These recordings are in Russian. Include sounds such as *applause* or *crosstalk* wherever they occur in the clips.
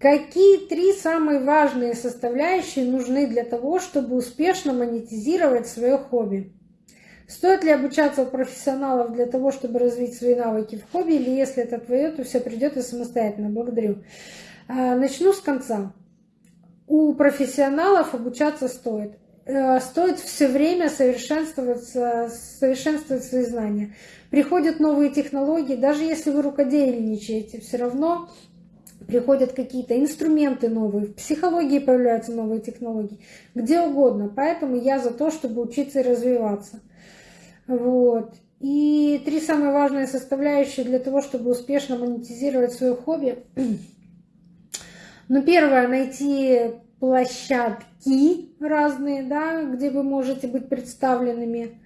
Какие три самые важные составляющие нужны для того, чтобы успешно монетизировать свое хобби? Стоит ли обучаться у профессионалов для того, чтобы развить свои навыки в хобби, или если это твое, то все придет и самостоятельно? Благодарю. А, начну с конца. У профессионалов обучаться стоит. Э, стоит все время совершенствоваться, совершенствовать свои знания. Приходят новые технологии, даже если вы рукодельничаете, все равно приходят какие-то инструменты новые, в психологии появляются новые технологии, где угодно. Поэтому я за то, чтобы учиться и развиваться. Вот. И три самые важные составляющие для того, чтобы успешно монетизировать свое хобби. *clears throat* Ну, первое, найти площадки разные, да, где вы можете быть представленными.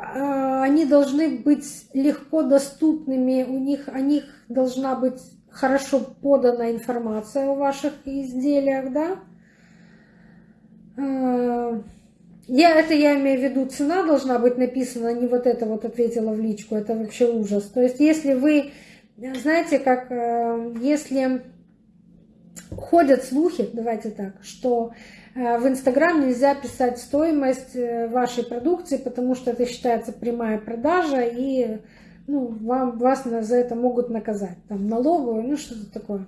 А, а, они должны быть легко доступными, у них, о них должна быть хорошо подана информация о ваших изделиях, да. А, я, это я имею в виду, цена должна быть написана, не вот это вот ответила в личку, это вообще ужас. То есть если вы, знаете, как э, если ходят слухи, давайте так, что Э, в Инстаграм нельзя писать стоимость э, вашей продукции, потому что это считается прямая продажа, и ну, вам, вас за это могут наказать. Там налоговую, ну что-то такое.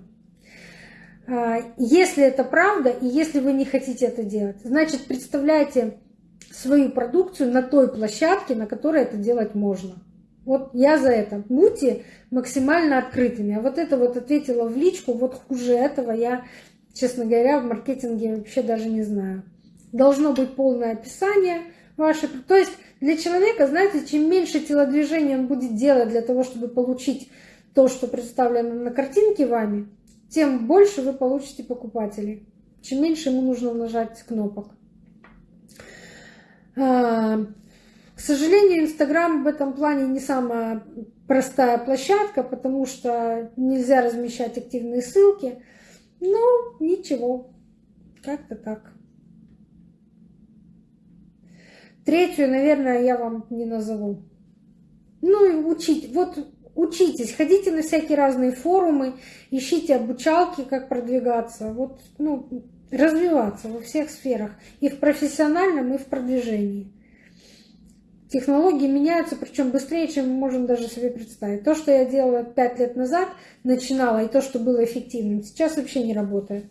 А, если это правда, и если вы не хотите это делать, значит, представляйте свою продукцию на той площадке, на которой это делать можно. Вот я за это. Будьте максимально открытыми. А вот это вот ответила в личку, вот хуже этого я честно говоря, в маркетинге вообще даже не знаю. Должно быть полное описание ваше. То есть для человека, знаете, чем меньше телодвижений он будет делать для того, чтобы получить то, что представлено на картинке вами, тем больше вы получите покупателей. Чем меньше ему нужно нажать кнопок. Сожалению, Инстаграм в этом плане не самая простая площадка, потому что нельзя размещать активные ссылки. Ну, ничего, как-то так. Третью, наверное, я вам не назову. Ну и учить, вот учитесь, ходите на всякие разные форумы, ищите обучалки, как продвигаться, вот, ну, развиваться во всех сферах, и в профессиональном, и в продвижении. Технологии меняются, причем быстрее, чем мы можем даже себе представить. То, что я делала пять лет назад, начинала, и то, что было эффективным, сейчас вообще не работает.